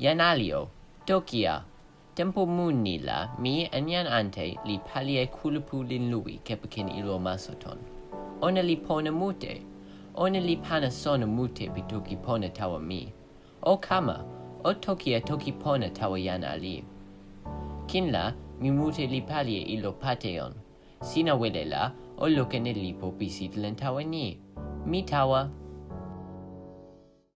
Yanalio, alio, do? Tempo munila, mi enian ante li palie culupu lin lui kepecin ilo masoton. Ona li pone mute, ona li pana sona mute pi toki pone tawa mi. O kama, o tokia toki pone tawa yan ali. Kinla, mi mute li palie ilo pateon. Sina wele la, o lokene lipo pisit len tawa ni. Mi tawa,